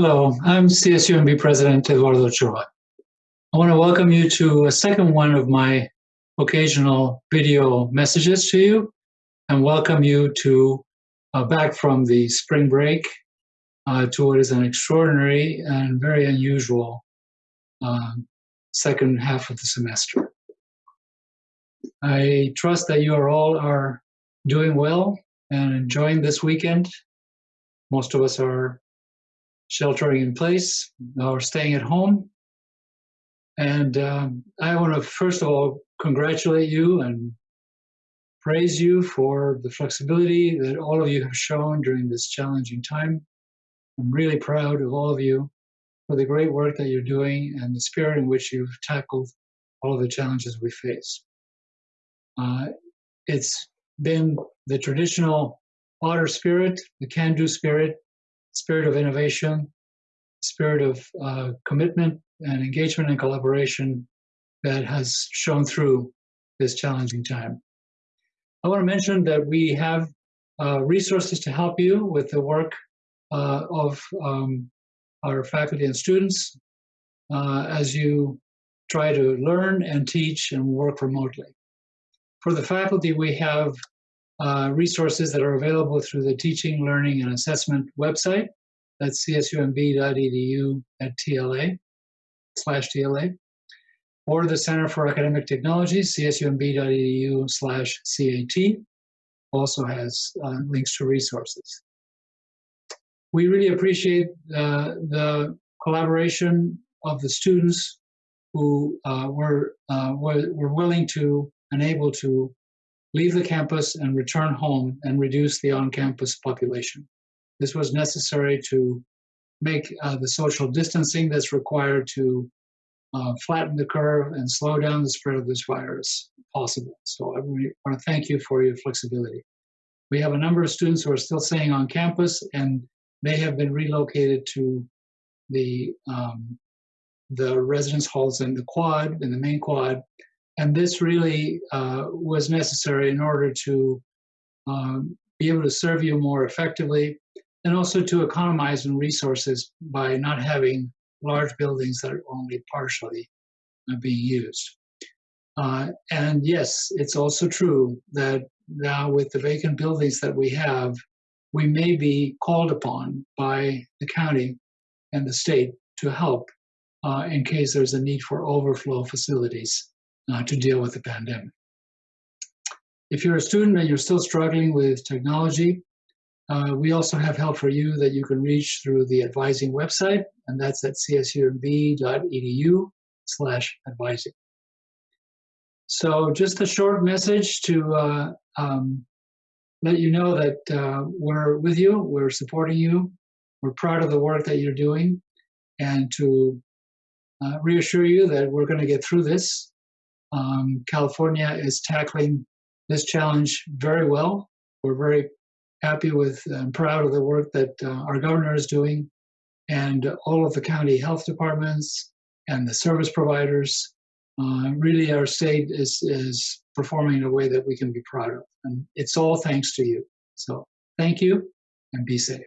Hello, I'm CSUMB President Eduardo Ochoa. I want to welcome you to a second one of my occasional video messages to you and welcome you to uh, back from the spring break uh, to what is an extraordinary and very unusual uh, second half of the semester. I trust that you are all are doing well and enjoying this weekend. Most of us are sheltering in place or staying at home. And um, I want to first of all congratulate you and praise you for the flexibility that all of you have shown during this challenging time. I'm really proud of all of you for the great work that you're doing and the spirit in which you've tackled all of the challenges we face. Uh, it's been the traditional otter spirit, the can-do spirit, spirit of innovation, spirit of uh, commitment and engagement and collaboration that has shown through this challenging time. I want to mention that we have uh, resources to help you with the work uh, of um, our faculty and students uh, as you try to learn and teach and work remotely. For the faculty, we have uh, resources that are available through the Teaching, Learning, and Assessment website. That's csumb.edu at TLA slash TLA. Or the Center for Academic Technology, csumb.edu slash CAT, also has uh, links to resources. We really appreciate uh, the collaboration of the students who uh, were, uh, were, were willing to and able to leave the campus and return home and reduce the on-campus population. This was necessary to make uh, the social distancing that's required to uh, flatten the curve and slow down the spread of this virus possible. So I really want to thank you for your flexibility. We have a number of students who are still staying on campus and they have been relocated to the um, the residence halls in the quad, in the main quad, and this really uh, was necessary in order to um, be able to serve you more effectively and also to economize in resources by not having large buildings that are only partially uh, being used. Uh, and yes, it's also true that now with the vacant buildings that we have, we may be called upon by the county and the state to help uh, in case there's a need for overflow facilities uh, to deal with the pandemic. If you're a student and you're still struggling with technology, uh, we also have help for you that you can reach through the advising website, and that's at csumb.edu slash advising. So just a short message to uh, um, let you know that uh, we're with you, we're supporting you, we're proud of the work that you're doing, and to uh, reassure you that we're going to get through this um, California is tackling this challenge very well. We're very happy with and proud of the work that uh, our governor is doing and all of the county health departments and the service providers. Uh, really, our state is, is performing in a way that we can be proud of. And it's all thanks to you. So thank you and be safe.